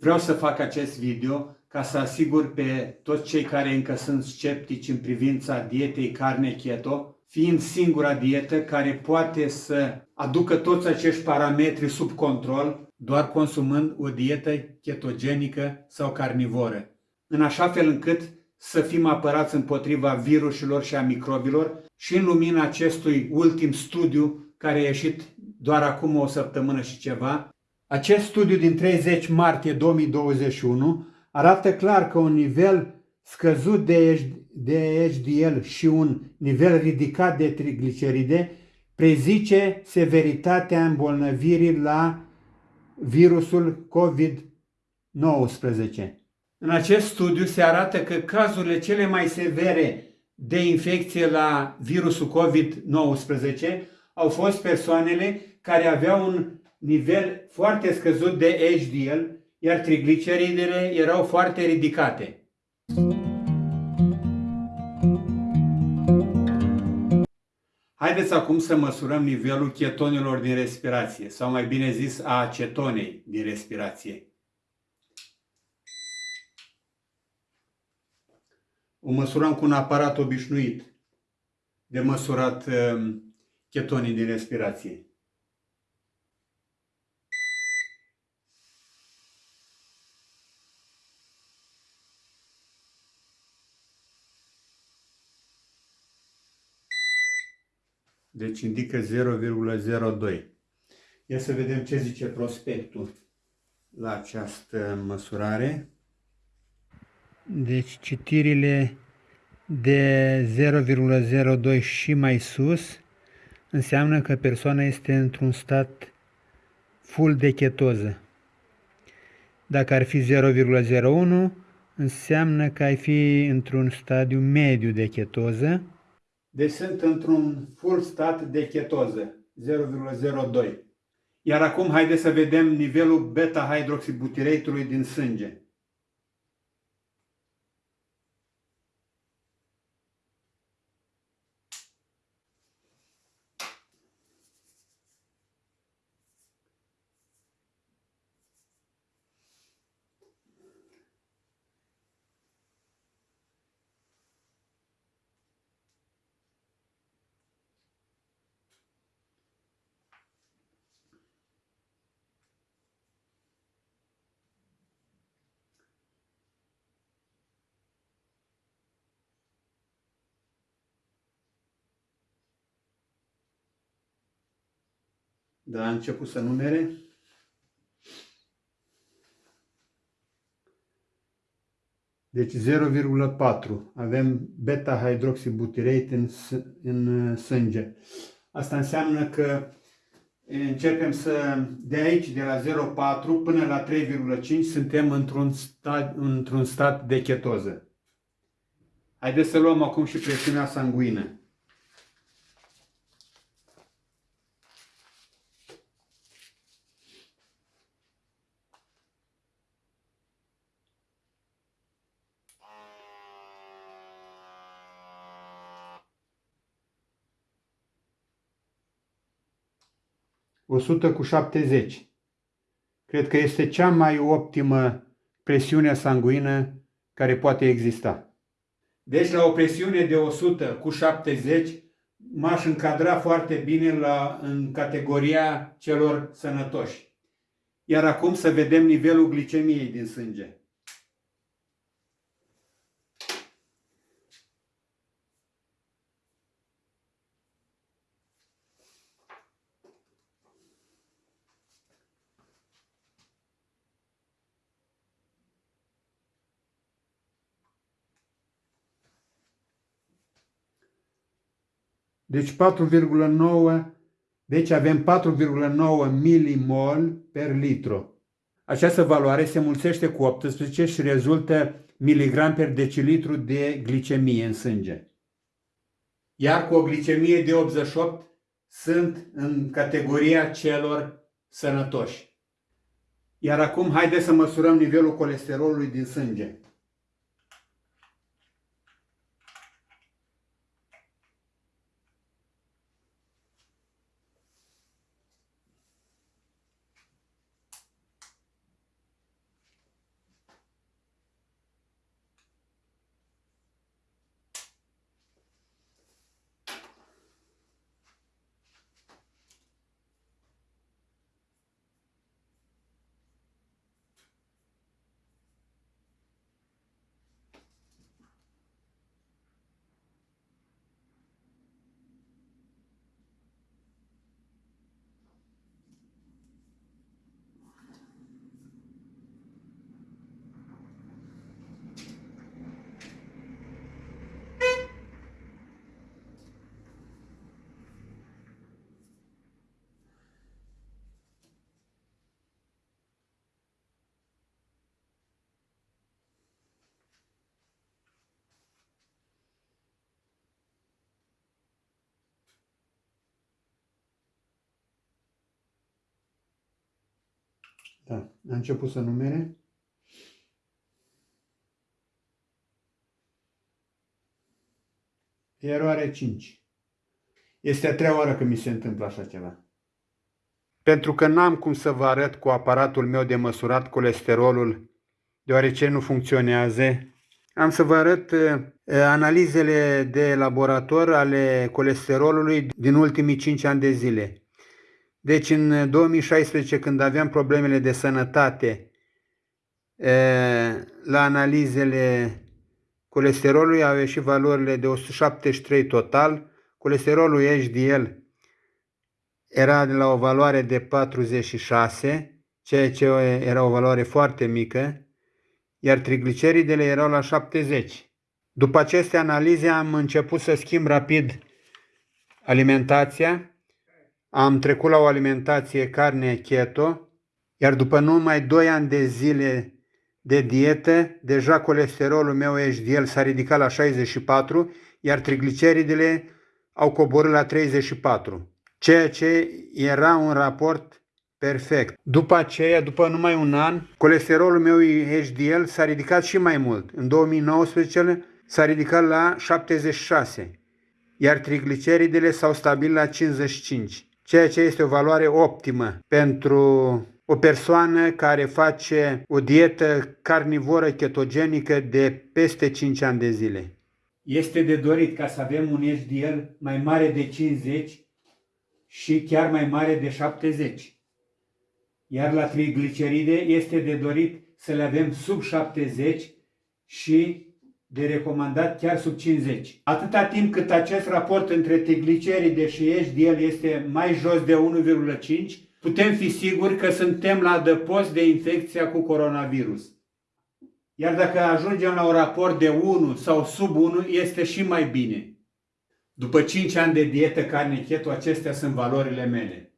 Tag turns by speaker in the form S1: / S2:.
S1: Vreau să fac acest video ca să asigur pe toți cei care încă sunt sceptici în privința dietei carne keto, fiind singura dietă care poate să aducă toți acești parametri sub control doar consumând o dietă ketogenică sau carnivoră, în așa fel încât să fim apărați împotriva virusilor și a microbilor și în lumina acestui ultim studiu care a ieșit doar acum o săptămână și ceva, acest studiu din 30 martie 2021 arată clar că un nivel scăzut de HDL și un nivel ridicat de trigliceride prezice severitatea îmbolnăvirii la virusul COVID-19. În acest studiu se arată că cazurile cele mai severe de infecție la virusul COVID-19 au fost persoanele care aveau un nivel foarte scăzut de HDL, iar trigliceridele erau foarte ridicate. Haideți acum să măsurăm nivelul chetonilor din respirație, sau mai bine zis a acetonei din respirație. O măsurăm cu un aparat obișnuit de măsurat um, chetonii din respirație. Deci indică 0,02. Ia să vedem ce zice prospectul la această măsurare. Deci citirile de 0,02 și mai sus înseamnă că persoana este într-un stat full de chetoză. Dacă ar fi 0,01, înseamnă că ai fi într-un stadiu mediu de chetoză. Deci sunt într-un full stat de chetoză, 0,02. Iar acum haideți să vedem nivelul beta-hidroxibutireitului din sânge. 1 a început să numere. Deci 0,4. Avem beta-hydroxybutirate în, în sânge. Asta înseamnă că începem să, de aici, de la 0,4 până la 3,5, suntem într-un stat, într stat de chetoză. Haideți să luăm acum și presiunea sanguină. 100 cu 70. Cred că este cea mai optimă presiune sanguină care poate exista. Deci la o presiune de 100 cu 70 m-aș încadra foarte bine la, în categoria celor sănătoși. Iar acum să vedem nivelul glicemiei din sânge. Deci 4,9, deci avem 4,9 milimol per litru. Această valoare se mulțește cu 18 și rezultă miligram per decilitru de glicemie în sânge. Iar cu o glicemie de 88 sunt în categoria celor sănătoși. Iar acum haideți să măsurăm nivelul colesterolului din sânge. Da. A început să numere. Eroare 5. Este a treia oară că mi se întâmplă așa ceva. Pentru că n-am cum să vă arăt cu aparatul meu de măsurat colesterolul, deoarece nu funcționează, am să vă arăt uh, analizele de laborator ale colesterolului din ultimii 5 ani de zile. Deci în 2016, când aveam problemele de sănătate, la analizele colesterolului au ieșit valorile de 173 total, colesterolul HDL era de la o valoare de 46, ceea ce era o valoare foarte mică, iar trigliceridele erau la 70. După aceste analize am început să schimb rapid alimentația am trecut la o alimentație carne keto, iar după numai 2 ani de zile de dietă, deja colesterolul meu HDL s-a ridicat la 64, iar trigliceridele au coborât la 34, ceea ce era un raport perfect. După aceea, după numai un an, colesterolul meu HDL s-a ridicat și mai mult. În 2019 s-a ridicat la 76, iar trigliceridele s-au stabilit la 55 ceea ce este o valoare optimă pentru o persoană care face o dietă carnivoră ketogenică de peste 5 ani de zile. Este de dorit ca să avem un HDL mai mare de 50 și chiar mai mare de 70. Iar la trigliceride este de dorit să le avem sub 70 și de recomandat chiar sub 50. Atâta timp cât acest raport între trigliceride și HDL este mai jos de 1,5, putem fi siguri că suntem la adăpost de infecția cu coronavirus. Iar dacă ajungem la un raport de 1 sau sub 1, este și mai bine. După 5 ani de dietă carne keto, acestea sunt valorile mele.